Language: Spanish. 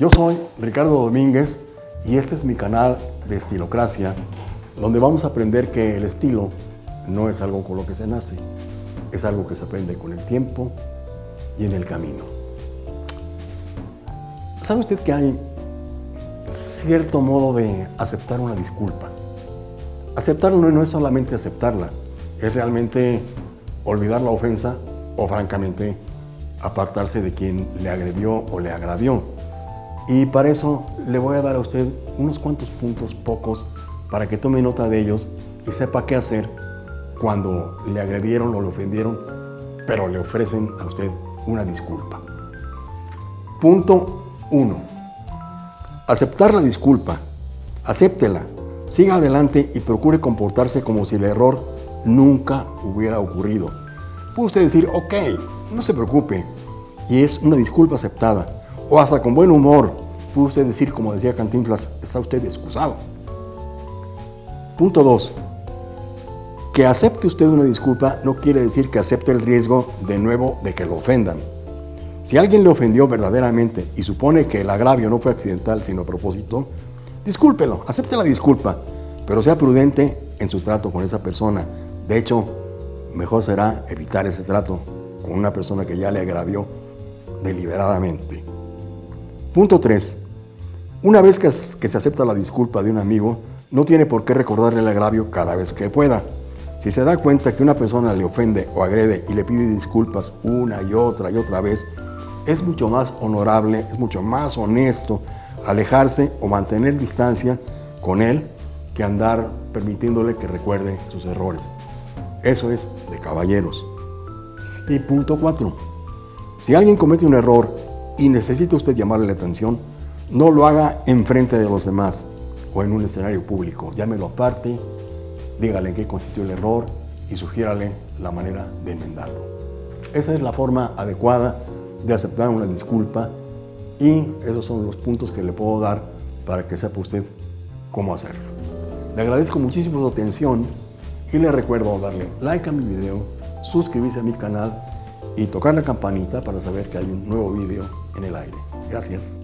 Yo soy Ricardo Domínguez y este es mi canal de Estilocracia, donde vamos a aprender que el estilo no es algo con lo que se nace, es algo que se aprende con el tiempo y en el camino. ¿Sabe usted que hay cierto modo de aceptar una disculpa? Aceptar no es solamente aceptarla, es realmente olvidar la ofensa o francamente apartarse de quien le agredió o le agravió. Y para eso le voy a dar a usted unos cuantos puntos pocos para que tome nota de ellos y sepa qué hacer cuando le agredieron o le ofendieron, pero le ofrecen a usted una disculpa. Punto 1. Aceptar la disculpa. Acéptela. Siga adelante y procure comportarse como si el error nunca hubiera ocurrido. Puede usted decir, ok, no se preocupe, y es una disculpa aceptada. O hasta con buen humor, puede usted decir, como decía Cantinflas, está usted excusado. Punto 2. Que acepte usted una disculpa no quiere decir que acepte el riesgo de nuevo de que lo ofendan. Si alguien le ofendió verdaderamente y supone que el agravio no fue accidental sino a propósito, discúlpelo, acepte la disculpa, pero sea prudente en su trato con esa persona. De hecho, mejor será evitar ese trato con una persona que ya le agravió deliberadamente. Punto 3. Una vez que, se acepta la disculpa de un amigo, no tiene por qué recordarle el agravio cada vez que pueda. Si se da cuenta que una persona le ofende o agrede y le pide disculpas una y otra y otra vez, es mucho más honorable, es mucho más honesto alejarse o mantener distancia con él que andar permitiéndole que recuerde sus errores. Eso es de caballeros. Y punto 4. Si alguien comete un error y necesita usted llamarle la atención, no lo haga en frente de los demás o en un escenario público. Llámelo aparte, dígale en qué consistió el error y sugiérale la manera de enmendarlo. Esa es la forma adecuada de aceptar una disculpa y esos son los puntos que le puedo dar para que sepa usted cómo hacerlo. Le agradezco muchísimo su atención y le recuerdo darle like a mi video, suscribirse a mi canal y tocar la campanita para saber que hay un nuevo video en el aire. Gracias.